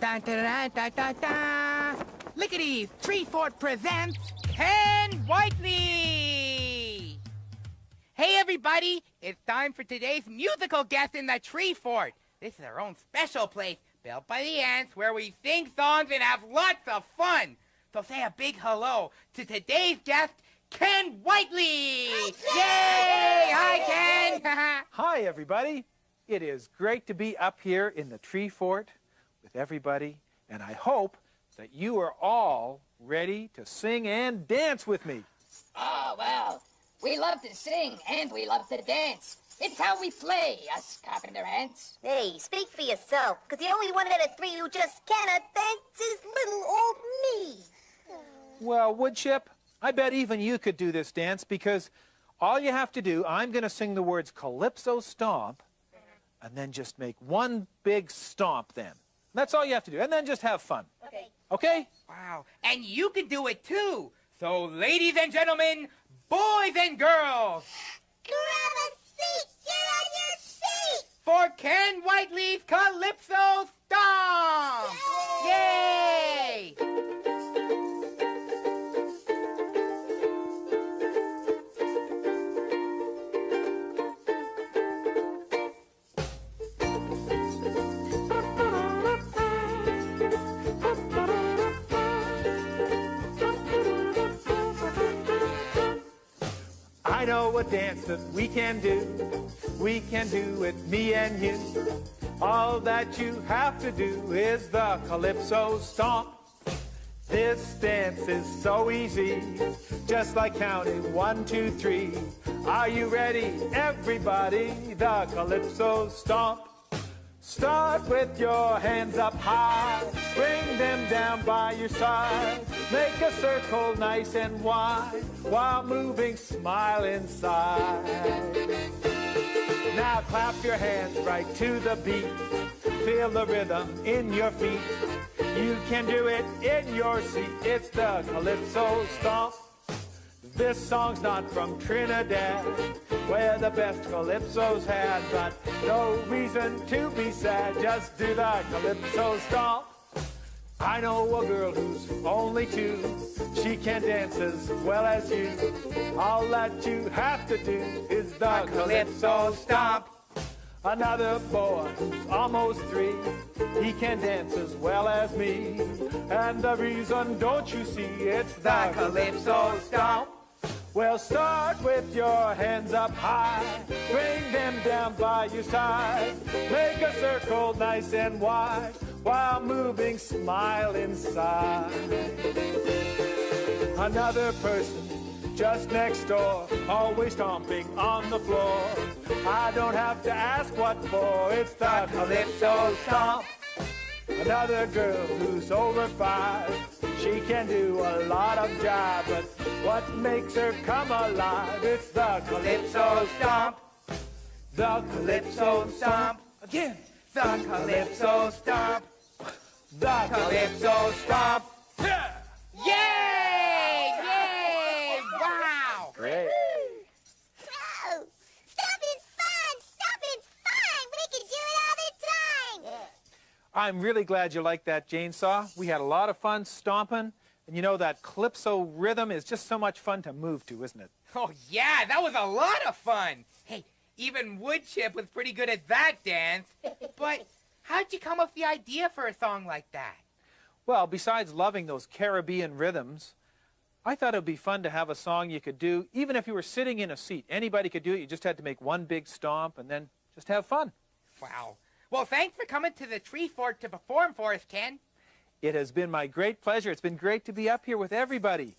Da da da da da da. Lickity's Tree Fort presents Ken Whiteley. Hey everybody, it's time for today's musical guest in the Tree Fort. This is our own special place built by the ants where we sing songs and have lots of fun. So say a big hello to today's guest, Ken Whiteley. Yay! Hi, Ken. Hi, everybody. It is great to be up here in the tree fort with everybody, and I hope that you are all ready to sing and dance with me. Oh, well, we love to sing and we love to dance. It's how we play, us carpenter ants. Hey, speak for yourself, because the only one out of three who just cannot dance is little old me. Well, Woodchip, I bet even you could do this dance because all you have to do, I'm going to sing the words Calypso Stomp, and then just make one big stomp then. That's all you have to do, and then just have fun. Okay. Okay? Wow, and you can do it too. So, ladies and gentlemen, boys and girls, Grab a seat, you're on your seat. for Ken Whiteley's Calypso I know a dance that we can do. We can do it, me and you. All that you have to do is the Calypso Stomp. This dance is so easy, just like counting one, two, three. Are you ready, everybody? The Calypso Stomp. Start with your hands up high, bring them down by your side. Make a circle nice and wide while moving, smile inside. Now clap your hands right to the beat. Feel the rhythm in your feet. You can do it in your seat. It's the Calypso Stomp. This song's not from Trinidad, where the best calypsos had, but no reason to be sad. Just do the calypso stomp. I know a girl who's only two. She can dance as well as you. All that you have to do is the calypso stomp. Another boy who's almost three. He can dance as well as me. And the reason, don't you see, it's the calypso stomp. Well, start with your hands up high. Bring them down by your side. Make a circle nice and wide while moving, smile inside. Another person just next door, always stomping on the floor. I don't have to ask what for, it's the Calypso Stomp. Another girl who's over five, she can do a lot of jive, but what makes her come alive? It's the Calypso Stomp. The Calypso Stomp. Again. The Calypso Stomp! The Calypso Stomp! Yeah. Yay! Yay! Wow! Great. Whoa, stomping's fun. Stomping's fun. We can do it all the time. I'm really glad you liked that, Jane Saw. We had a lot of fun stomping. And you know, that calypso rhythm is just so much fun to move to, isn't it? Oh, yeah, that was a lot of fun. Hey, even Woodchip was pretty good at that dance. But how'd you come up with the idea for a song like that? Well, besides loving those Caribbean rhythms, I thought it would be fun to have a song you could do even if you were sitting in a seat. Anybody could do it. You just had to make one big stomp and then just have fun. Wow. Well, thanks for coming to the tree fort to perform for us, Ken. It has been my great pleasure. It's been great to be up here with everybody.